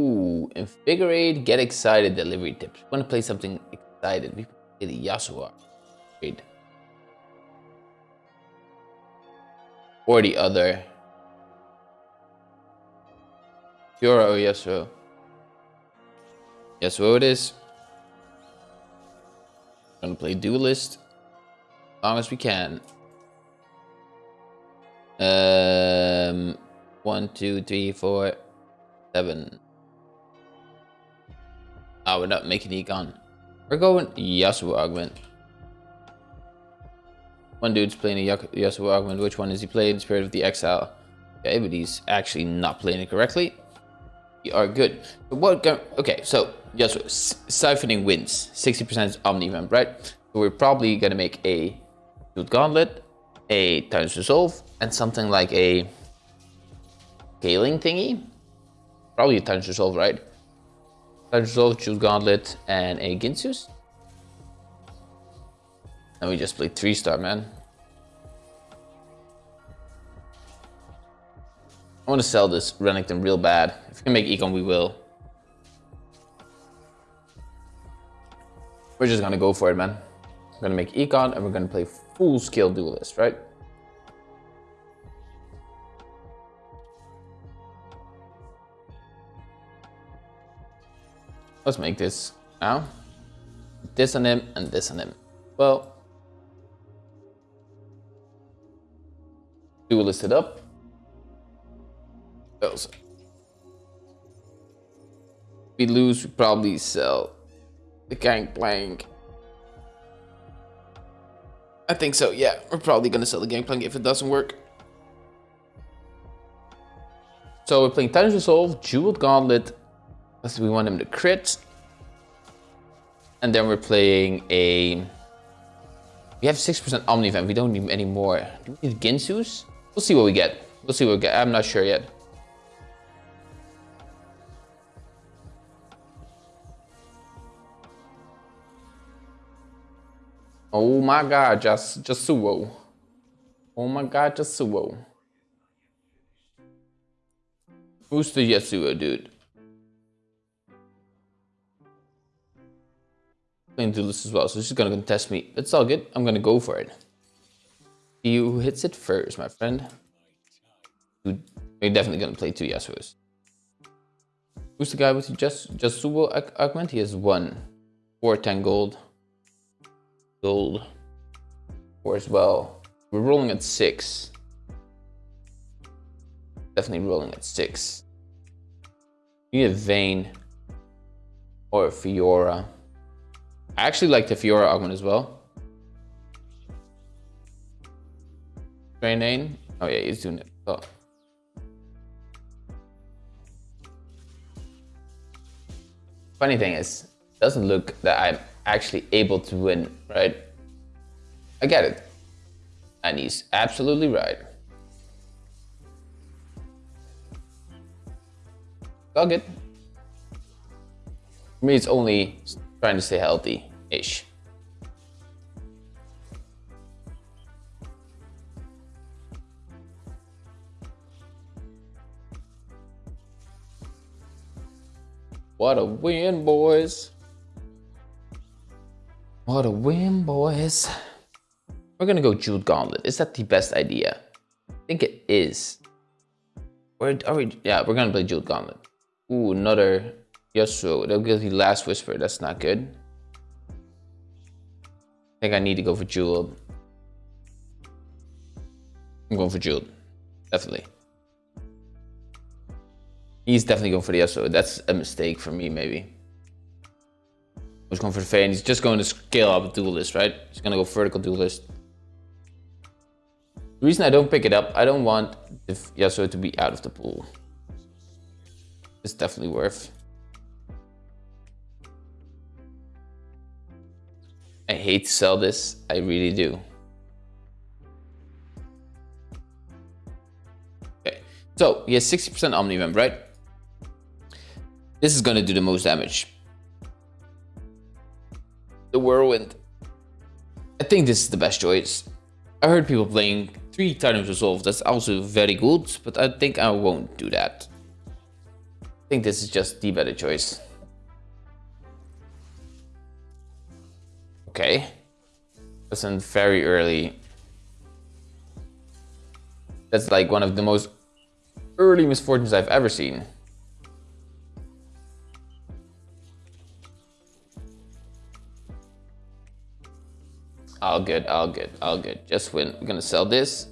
Ooh, invigorate, get excited, delivery tips. To play something excited. We play the Yasuo. Or the other. Fiora or Yasuo. Yasuo it is. Gonna play duelist. As long as we can. Um, one, two, three, four, seven. Oh, we're not making Econ. We're going Yasuo Augment. One dude's playing a Yasuo Augment. Which one is he playing? Spirit of the Exile. Okay, but he's actually not playing it correctly. We are good. What? Okay, so Yasuo siphoning wins. 60% Omni Omnivamp, right? So we're probably gonna make a Shield Gauntlet, a Titan's Resolve, and something like a scaling thingy. Probably a Titan's Resolve, right? Resolve, Shield Gauntlet, and a Guinsoo's. And we just played three star, man. I want to sell this Renekton real bad. If we can make Econ, we will. We're just gonna go for it, man. We're gonna make Econ and we're gonna play full scale duelist, right? Let's make this now. This on him and this on him. Well, duelist it up. Else. We lose, we probably sell the Gangplank. I think so, yeah. We're probably gonna sell the Gangplank if it doesn't work. So we're playing Titan's Resolve, Jeweled Gauntlet, because we want him to crit. And then we're playing a... We have 6% Omnivamp, we don't need any more. Do we need Guinsoo's? We'll see what we get. We'll see what we get. I'm not sure yet. Oh my god, just Jasuo. Oh my god, Jasuo. Who's the Yasuo dude? Playing this as well, so she's gonna contest me. It's all good. I'm gonna go for it. See who hits it first, my friend. You're definitely gonna play two Yasuos. Who's the guy with the just Jasuo augment? He has one. Four ten gold gold or as well. We're rolling at six. Definitely rolling at six. You need a Vayne or a Fiora. I actually like the Fiora augment as well. Drainane. Oh yeah, he's doing it. Oh. Funny thing is, doesn't look that I'm actually able to win, right? I get it. And he's absolutely right. All good. For me, it's only trying to stay healthy-ish. What a win, boys. What a win, boys. We're gonna go Jeweled Gauntlet. Is that the best idea? I think it is. Where are we? Yeah, we're gonna play Jeweled Gauntlet. Ooh, another Yasuo. They'll give you Last Whisper. That's not good. I think I need to go for Jeweled. I'm going for Jeweled. Definitely. He's definitely going for the Yasuo. That's a mistake for me, maybe I was going for the Vayne. He's just going to scale up duelist, right? He's going to go vertical duelist. The reason I don't pick it up, I don't want the Yasuo to be out of the pool. It's definitely worth. I hate to sell this. I really do. Okay, so he has 60% Omnivamp, right? This is to do the most damage the Whirlwind. I think this is the best choice. I heard people playing 3 Titan's Resolve, that's also very good, but I think I won't do that. I think this is just the better choice. Okay. Listen, very early. That's like one of the most early misfortunes I've ever seen. All good, all good, all good. Just win. We're gonna sell this.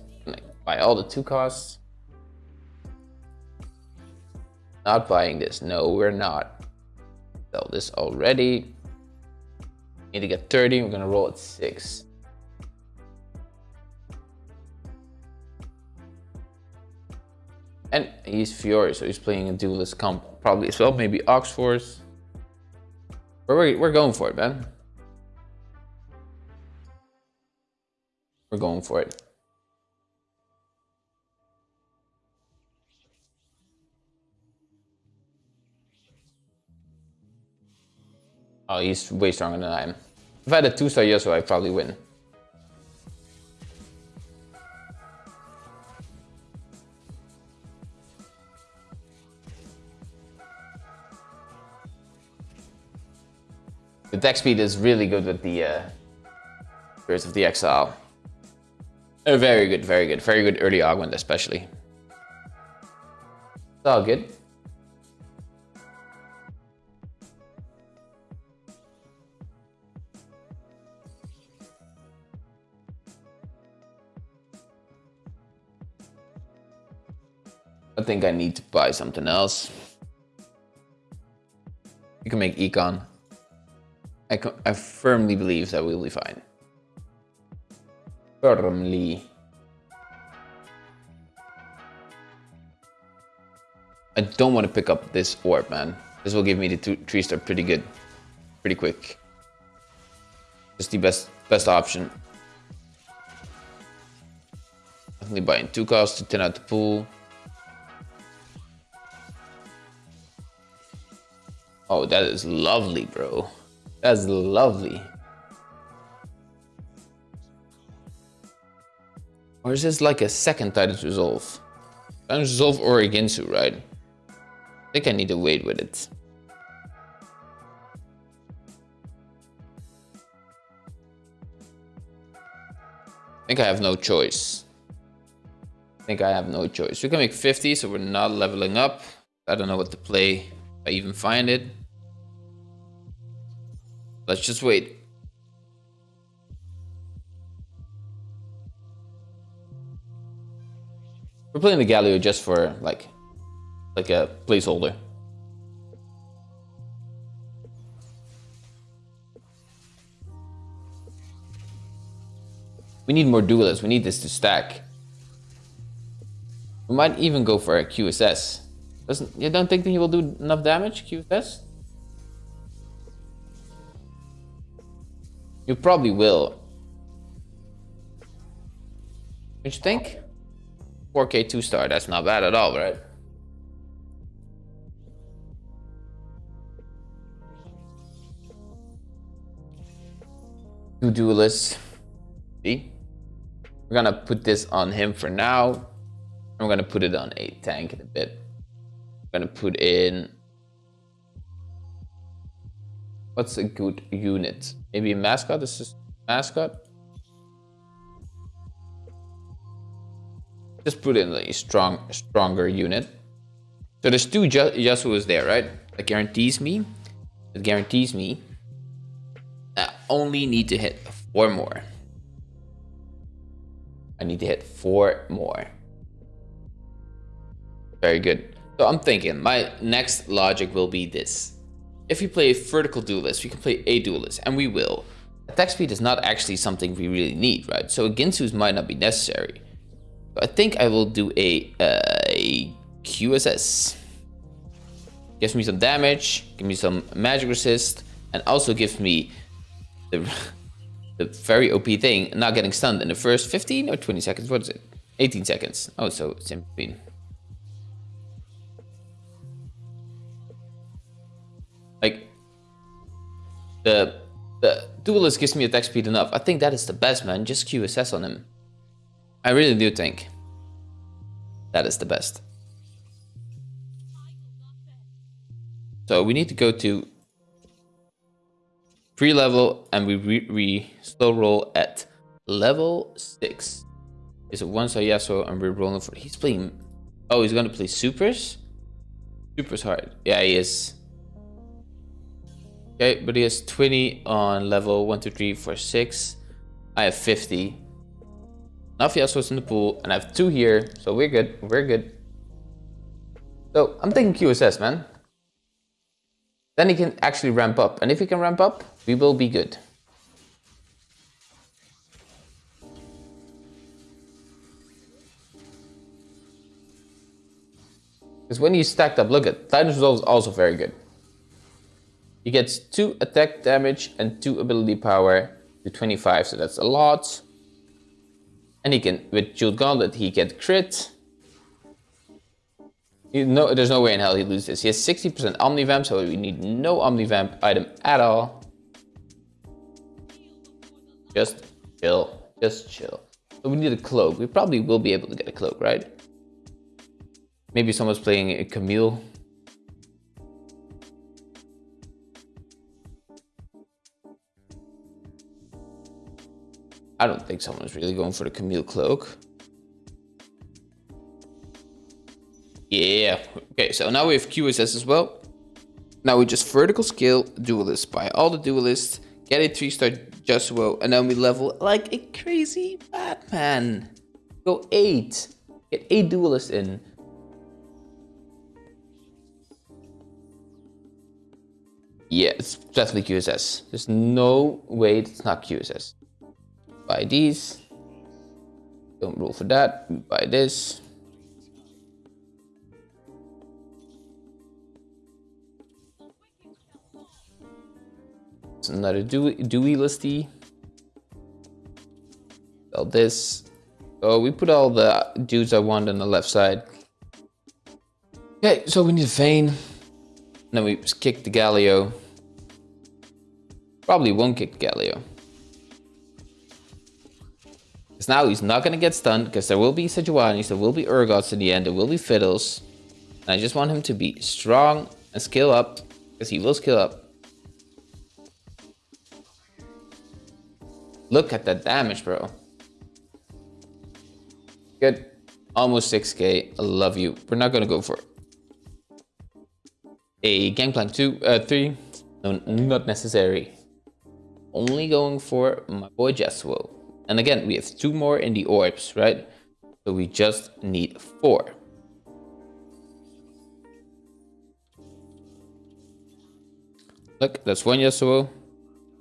Buy all the two costs. Not buying this. No, we're not. Sell this already. Need to get 30. We're gonna roll at six. And he's Fiora, so he's playing a duelist comp probably as well. Maybe Ox Force. We're, we're going for it, man. We're going for it. Oh, he's way stronger than I am. If I had a two-star Yasuo, I'd probably win. The deck speed is really good with the uh, Spirits of the Exile. Oh, very good, very good. Very good early augment, especially. It's all good. I think I need to buy something else. You can make econ. I, I firmly believe that we'll be fine firmly. I don't want to pick up this orb, man. This will give me the two, three star pretty good, pretty quick. Just the best best option. Definitely buying two costs to 10 out the pool. Oh, that is lovely, bro. That's lovely. Or is this like a second Titan's Resolve? Titan's Resolve or Guinsoo, right? I think I need to wait with it. I think I have no choice. I think I have no choice. We can make 50, so we're not leveling up. I don't know what to play, I even find it. Let's just wait. We're playing the Galio just for like, like a placeholder. We need more duelists. We need this to stack. We might even go for a QSS. Doesn't you don't think that he will do enough damage, QSS? You probably will. Don't you think? 4K 2 star, that's not bad at all, right? Two duelists. See? We're gonna put this on him for now. I'm gonna put it on a tank in a bit. I'm gonna put in what's a good unit? Maybe a mascot? This is mascot. Just put in a strong, stronger unit. So there's two Yasuos there, right? That guarantees me, that guarantees me I only need to hit four more. I need to hit four more. Very good. So I'm thinking my next logic will be this. If we play a vertical duelist, we can play a duelist, and we will. Attack speed is not actually something we really need, right? So a Guinsoo's might not be necessary. I think I will do a, uh, a QSS. Gives me some damage, give me some magic resist, and also gives me the, the very OP thing, not getting stunned in the first 15 or 20 seconds. What is it? 18 seconds. Oh, so it's in between. The, the duelist gives me attack speed enough. I think that is the best, man. Just QSS on him. I really do think that is the best. So we need to go to pre-level and we re, re slow roll at level six. Is it one so Yasuo and we're rolling for he's playing Oh he's gonna play supers? Supers hard. Yeah he is. Okay, but he has 20 on level 1, 2, 3, 4, 6. I have 50. Enough Yasuo's in the pool, and I have two here, so we're good. We're good. So I'm thinking QSS, man. Then he can actually ramp up, and if he can ramp up, we will be good. Because when he's stacked up, look at Titan's Resolve is also very good. He gets 2 attack damage and 2 ability power to 25, so that's a lot. And he can, with Jeweled Gauntlet, he get crit. no, there's no way in hell he loses this. He has 60% Omnivamp, so we need no Omnivamp item at all. Just chill, just chill. So we need a cloak. We probably will be able to get a cloak, right? Maybe someone's playing a Camille I don't think someone's really going for the Camille Cloak. Yeah, okay, so now we have QSS as well. Now we just vertical scale duelist, buy all the duelists, get a 3-star Yasuo, and then we level like a crazy Batman. Go 8. Get 8 duelists in. Yeah, it's definitely QSS. There's no way it's not QSS buy these. Don't roll for that. We buy this. It's another Dewey, Dewey listy. Sell this. So we put all the dudes I want on the left side. Okay, so we need a Vayne. then we kick the Galio. Probably won't kick the Galio. Because now he's not going to get stunned because there will be Sejuanis, there will be Urgots in the end, there will be Fiddles. And I just want him to be strong and skill up because he will skill up. Look at that damage, bro. Good. Almost 6k. I love you. We're not going to go for a Gangplank 2, uh, 3. No, not necessary. Only going for my boy Yasuo. And again, we have two more in the orbs, right? So we just need four. Look, that's one Yasuo.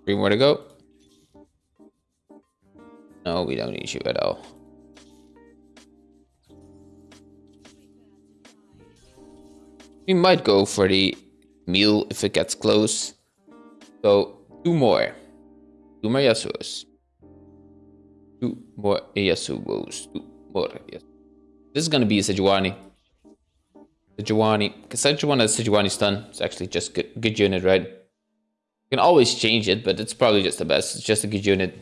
Three more to go. No, we don't need you at all. We might go for the meal if it gets close. So, two more. Two more Yasuos. Two more Yasuos. Two more Yasuos. This is going to be a Sejuani. Sejuani. Because Sejuani has Sejuani stun. It's actually just good, good unit, right? You can always change it, but it's probably just the best. It's just a good unit.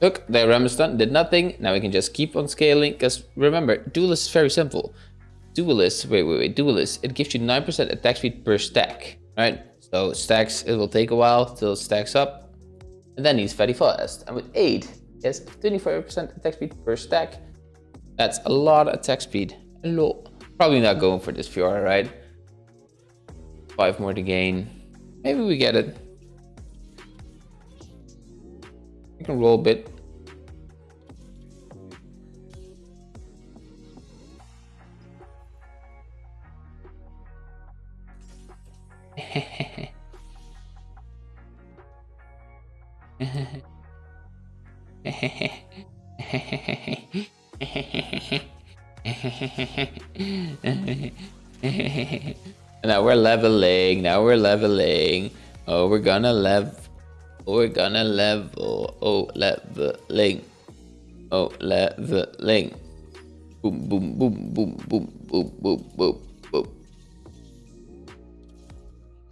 Look, the Ramestan did nothing. Now we can just keep on scaling. Because remember, Duelist is very simple. Duelist, wait, wait, wait, Duelist, it gives you 9% attack speed per stack, right? So stacks, it will take a while till it stacks up. And then he's very fast. And with 8, he has 24% attack speed per stack. That's a lot of attack speed. A. Probably not going for this Fiora, right? 5 more to gain. Maybe we get it. We can roll a bit. now we're leveling. Now we're leveling. Oh, we're gonna level. Oh, we're gonna level. Oh, leveling. Oh, leveling. Boom, boom, boom, boom, boom, boom, boom, boom, boom.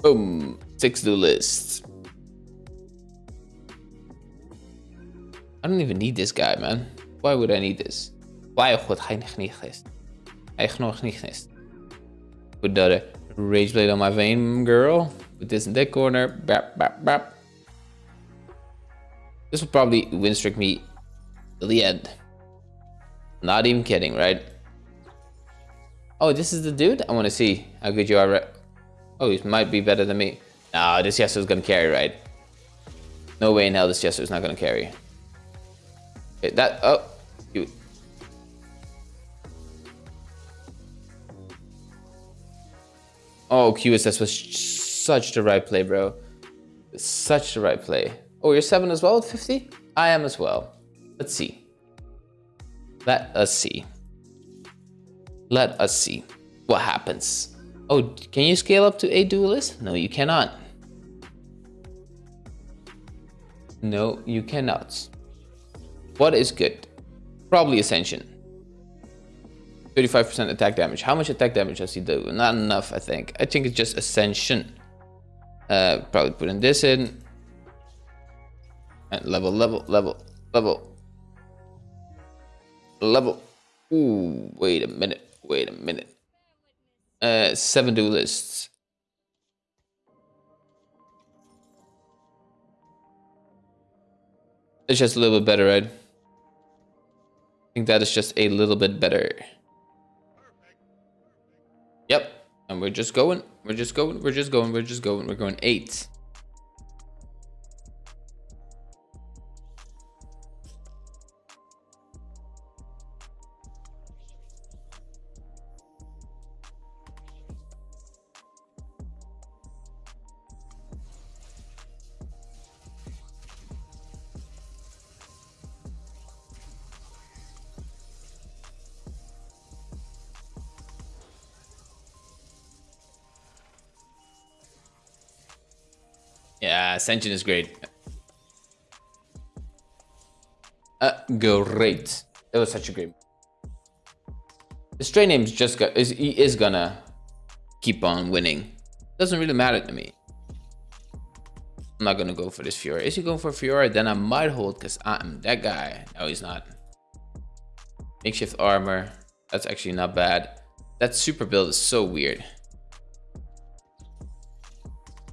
Boom. Six do. I don't even need this guy, man. Why would I need this? Why would hij niet Echt nog niet is. Put the rage blade on my Vayne, girl. Put this in that corner. Bap, bap, bap. This will probably win streak me till the end. Not even kidding, right? Oh, this is the dude? I want to see how good you are. Oh, he might be better than me. Nah, this Yasuo is going to carry, right? No way in hell this Yasuo is not going to carry. Okay, that... Oh, you... Oh, QSS was such the right play, bro. Such the right play. Oh, you're 7 as well at 50? I am as well. Let's see. Let us see. Let us see what happens. Oh, can you scale up to a duelist? No, you cannot. No, you cannot. What is good? Probably Ascension. 35% attack damage. How much attack damage does he do? Not enough, I think. I think it's just Ascension. Uh, probably putting this in. And level, level, level, level. Level. Ooh, wait a minute. Wait a minute. Uh, seven duelists. It's just a little bit better, right? Think that is just a little bit better. Yep. And we're just going. We're just going. We're just going. We're just going. We're going eight. Yeah, Ascension is great. Uh, great. It was such a great. The stray name's just got is he is gonna keep on winning. Doesn't really matter to me. I'm not gonna go for this Fiora. Is he going for Fiora? Then I might hold because I'm that guy. No, he's not. Makeshift armor. That's actually not bad. That super build is so weird.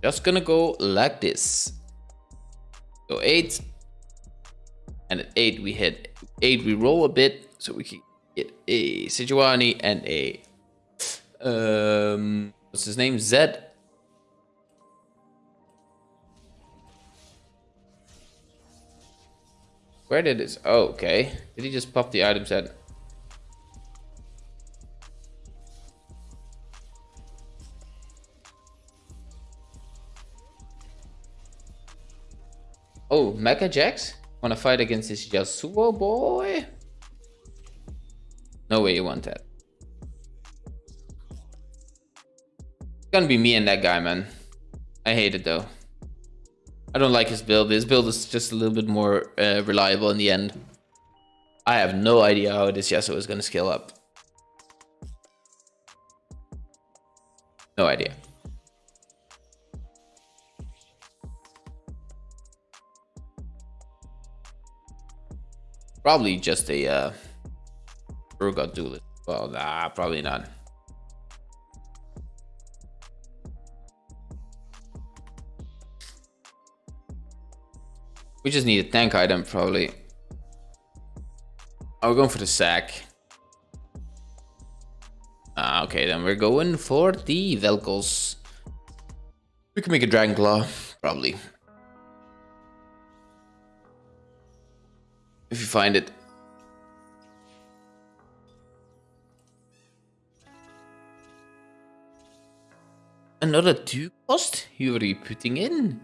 Just gonna go like this. Go eight. And at eight we hit eight, we roll a bit so we can get a Sejuani and a um what's his name? Zed. Where did this? Oh, okay. Did he just pop the item set? Oh, Mecha Jax? Wanna fight against this Yasuo boy? No way you want that. It's gonna be me and that guy, man. I hate it though. I don't like his build. His build is just a little bit more uh, reliable in the end. I have no idea how this Yasuo is gonna scale up. No idea. Probably just a uh, Urgot Duelist. Well, nah, probably not. We just need a tank item, probably. Oh, we're going for the sack. Ah, okay, then we're going for the Vel'Koz. We can make a Dragon Claw, probably. If you find it. Another two cost you are putting in.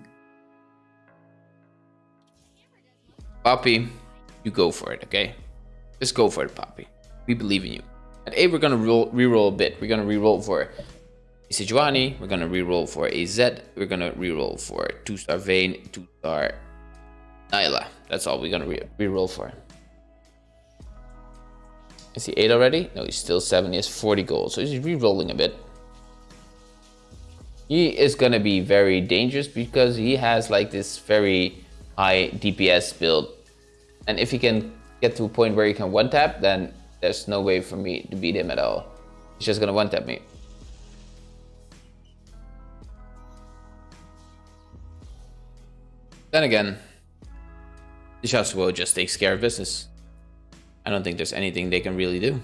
Poppy, you go for it, okay? Just go for it, Poppy. We believe in you. At 8, we're gonna re-roll a bit. We're gonna re-roll for a Sejuani, we're gonna re-roll for a Zed, we're gonna re-roll for 2-star Vayne, 2-star Nilah. That's all we're gonna re roll for. Is he 8 already? No, he's still 7. He has 40 gold, so he's re-rolling a bit. He is gonna be very dangerous because he has like this very high DPS build. And if he can get to a point where he can one-tap, then there's no way for me to beat him at all. He's just gonna one tap me. Then again, the Yasuo just takes care of business. I don't think there's anything they can really do.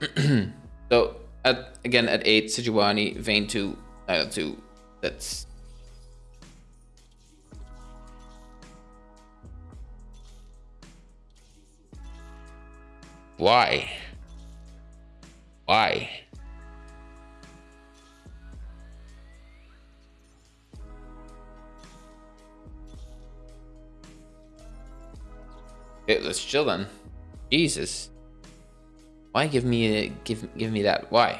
so at again at eight, Sejuani, Vayne two, uh, two. That's why. Why? Okay, let's chill then. Jesus. Why give me a, give give me that? Why?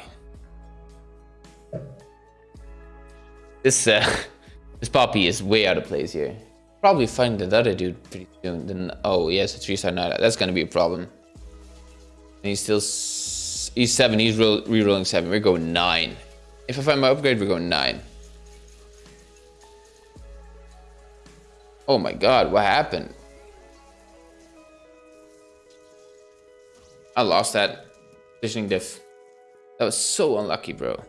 This uh this poppy is way out of place here. Probably find the other dude pretty soon. Then oh yes, a three star. That's gonna be a problem. And he's still he's seven. He's re-rolling seven. We're going nine. If I find my upgrade, we're going nine. Oh my god, what happened? I lost that positioning diff. That was so unlucky, bro.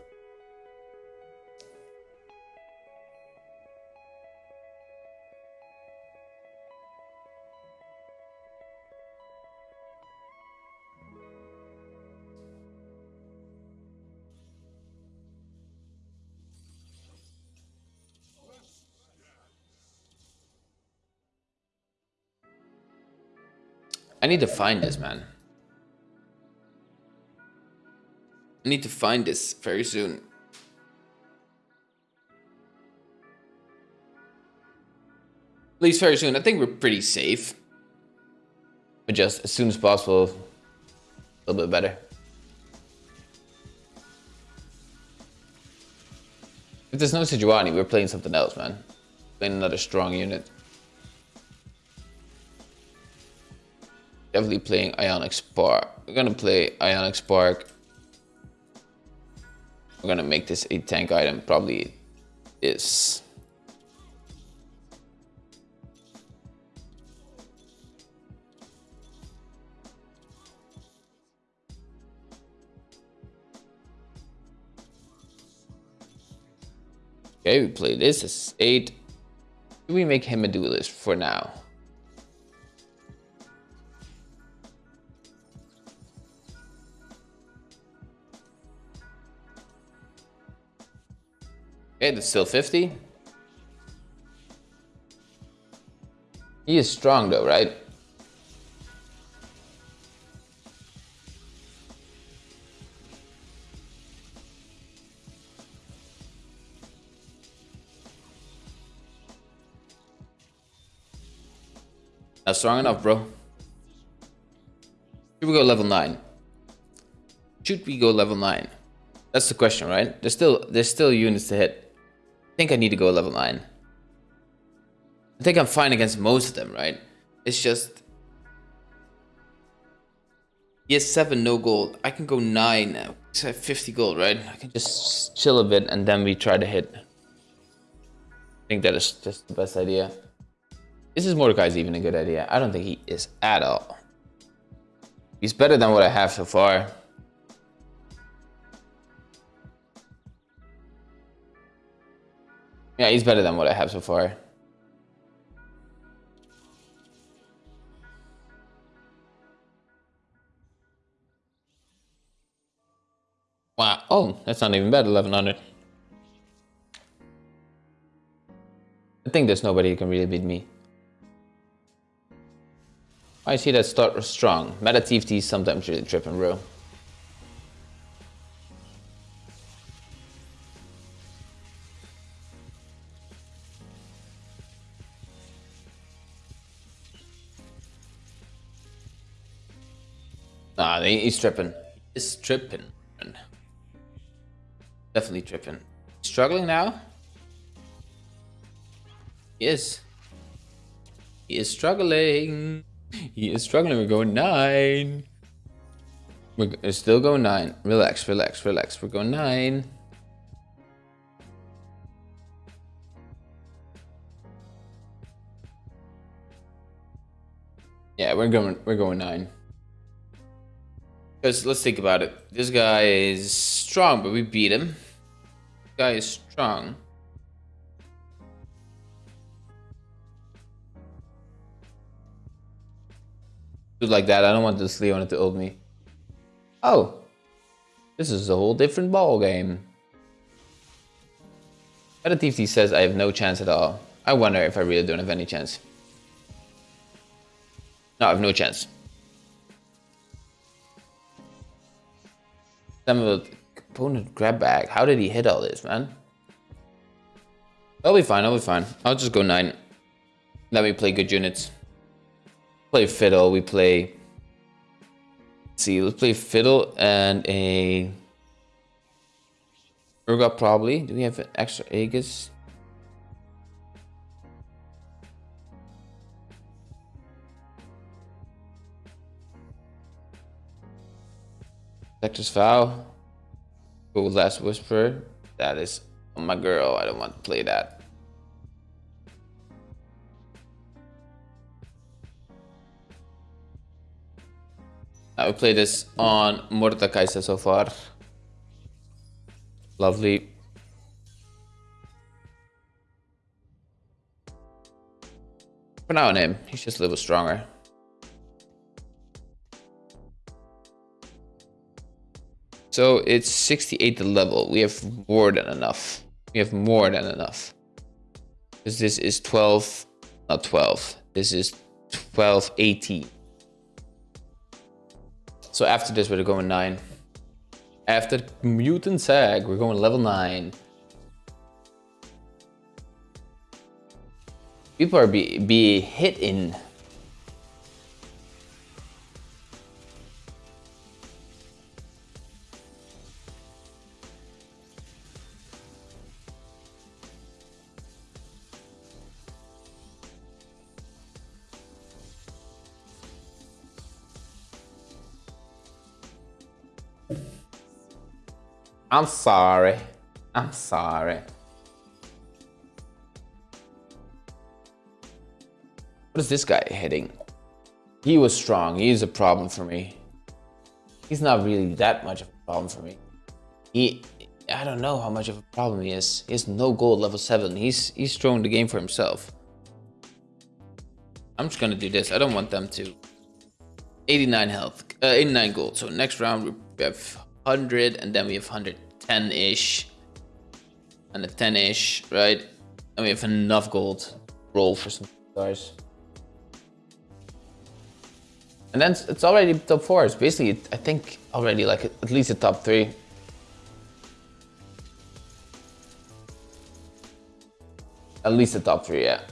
I need to find this, man. Need to find this very soon. At least very soon. I think we're pretty safe. But just as soon as possible, a little bit better. If there's no Sejuani, we're playing something else, man. Playing another strong unit. Definitely playing Ionic Spark. We're gonna play Ionic Spark we're gonna make this a tank item, probably is. Okay, we play this as 8. We make him a duelist for now? Okay, that's still 50. He is strong though, right? Not strong enough, bro. Should we go level 9? Should we go level 9? That's the question, right? There's still there's still units to hit think I need to go level 9. I think I'm fine against most of them, right? It's just... He has 7, no gold. I can go 9 now. I have 50 gold, right? I can just chill a bit and then we try to hit. I think that is just the best idea. This is this Mordekaiser even a good idea? I don't think he is at all. He's better than what I have so far. Yeah, he's better than what I have so far. Wow. Oh, that's not even bad, 1100. I think there's nobody who can really beat me. I see that start strong. Meta TFT sometimes really tripping, bro. Nah, he's tripping. He's tripping. Definitely tripping. Struggling now? He is. He is struggling. He is struggling. We're going nine. We're still going nine. Relax, relax, relax. We're going nine. Yeah, we're going. We're going nine. Because let's think about it. This guy is strong, but we beat him. This guy is strong. like that. I don't want this Leona to ult me. Oh. This is a whole different ball game. TFT says I have no chance at all. I wonder if I really don't have any chance. No, I have no chance. Some of the component grab bag. How did he hit all this, man? I'll be fine, I'll be fine. I'll just go 9. Let me play good units play fiddle. We play. Let's see, let's play fiddle and a Urgot probably. Do we have an extra Aegis? Vector's Vow. Oh, Last Whisper. That is my girl. I don't want to play that. I will play this on Mordekaiser so far. Lovely. For now on him, he's just a little stronger. So it's 68 the level. We have more than enough. We have more than enough. Because this is 12, not 12. This is 12, 18. So after this, we're going 9. After Mutant Sag, we're going level 9. People are be, be hit in I'm sorry. I'm sorry. What is this guy hitting? He was strong. He's a problem for me. He's not really that much of a problem for me. He, I don't know how much of a problem he is. He has no gold level 7. He's, he's throwing the game for himself. I'm just gonna do this. I don't want them to. 89 health, uh, 89 gold. So next round we have 100 and then we have 110-ish and a 10-ish, right? And we have enough gold roll for some stars. And then it's already top four. It's basically, I think, already like at least a top three. At least a top three, yeah.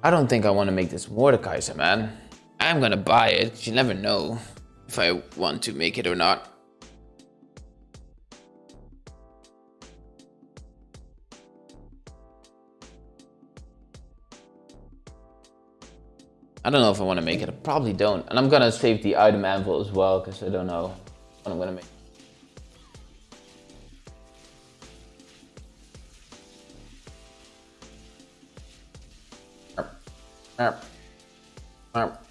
I don't think I want to make this Mordekaiser, man. I'm gonna buy it. You never know if I want to make it or not. I don't know if I want to make it. I probably don't. And I'm gonna save the item anvil as well because I don't know what I'm gonna make. Map. Map.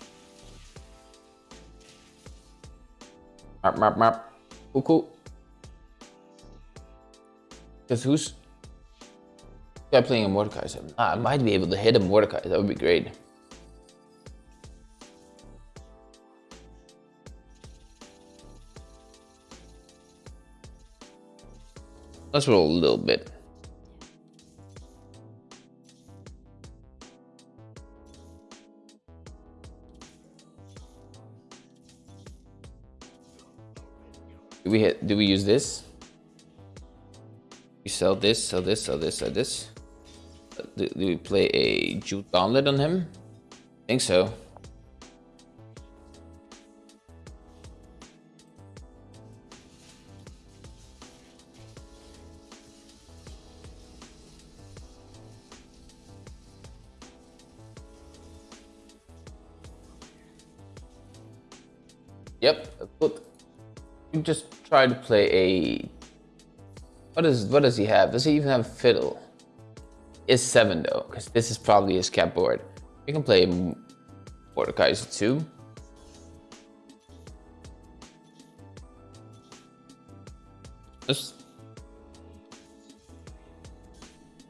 Map, map, map. Cool, cool. Because who's... Guy playing a Mordecai. So ah, I might be able to hit a Mordecai. That would be great. Let's roll a little bit. Do we hit, do we use this? We sell this, sell this, sell this, sell this. Do, do we play a Jeweled Gauntlet on him? I think so. Yep. You just try to play a... What is what does he have? Does he even have fiddle? is 7 though, because this is probably his cap board. We can play Mordekaiser 2. Let's...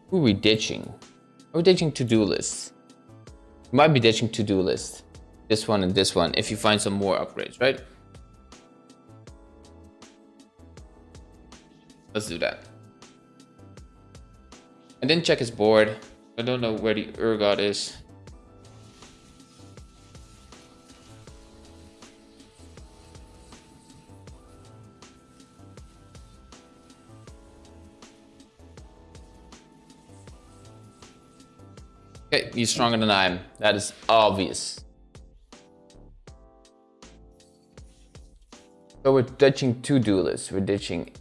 Who are we ditching? Are we ditching to-do lists? We might be ditching to-do list. This one and this one, if you find some more upgrades, right? Let's do that. I didn't check his board. I don't know where the Urgot is. Okay, he's stronger than I am. That is obvious. So we're ditching two duelists. We're ditching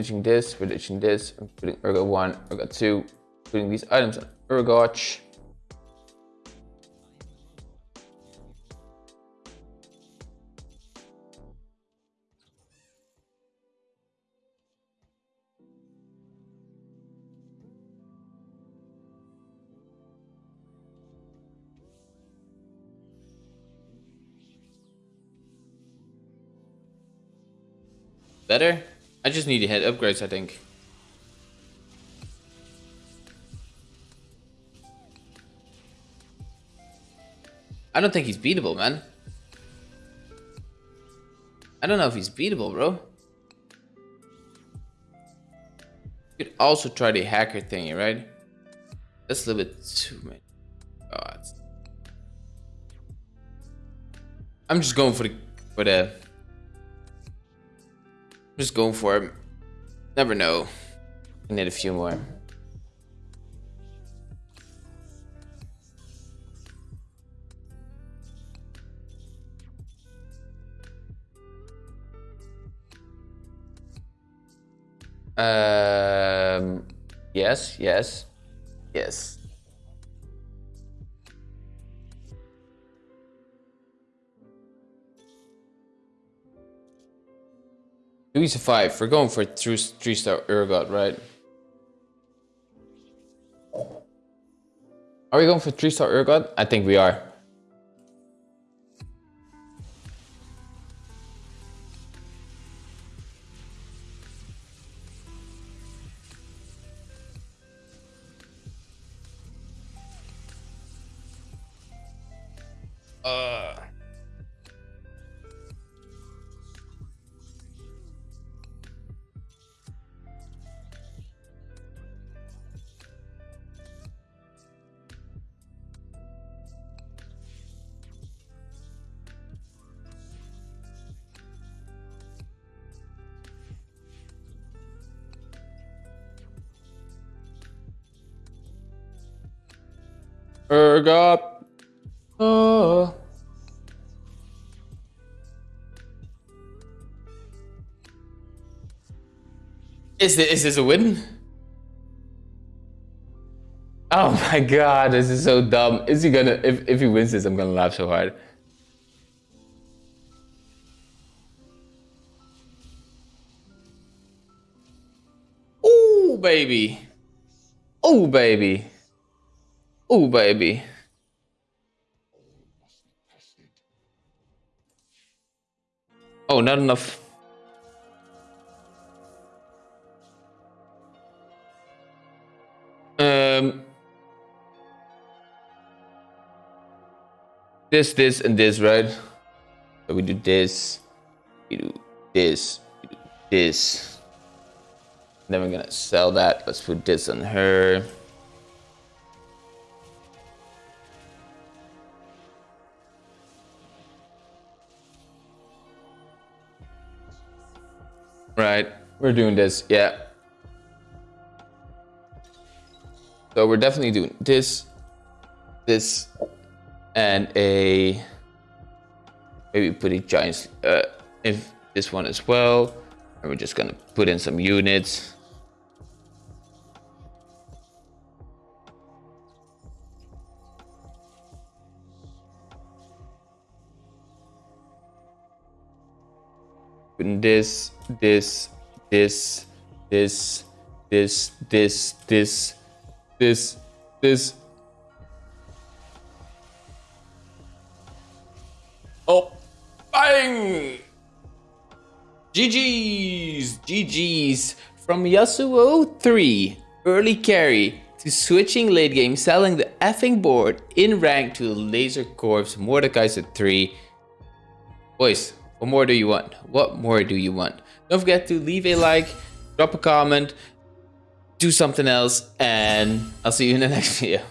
ditching this, we're this, I'm putting Urgot 1, Urgot 2, putting these items on. Better? I just need to hit upgrades, I think. I don't think he's beatable, man. I don't know if he's beatable, bro. You could also try the hacker thingy, right? That's a little bit too many. God. I'm just going for the for the just going for it. Never know. I need a few more. Um, yes, yes, yes. Two five. We're going for three, three star Urgot, right? Are we going for three star Urgot? I think we are. Urgot. Oh. Uh. Is this, is this a win? Oh my god, this is so dumb. Is he gonna, if, if he wins this, I'm gonna laugh so hard. Oh baby. Oh, baby. Oh, baby. Oh, not enough. Um, this, this, and this, right? So we do this, we do this, we do this. Then we're gonna sell that. Let's put this on her. Right, we're doing this, yeah. So we're definitely doing this, this, and a, maybe put a giant, uh, if this one as well. And we're just gonna put in some units. This, this, this, this, this, this, this, this, this. Oh, bang! GG's, GG's from Yasuo 3, early carry, to switching late game, selling the effing board in rank to Laser Corps Mordekaiser 3. Boys, what more do you want? What more do you want? Don't forget to leave a like, drop a comment, do something else, and I'll see you in the next video.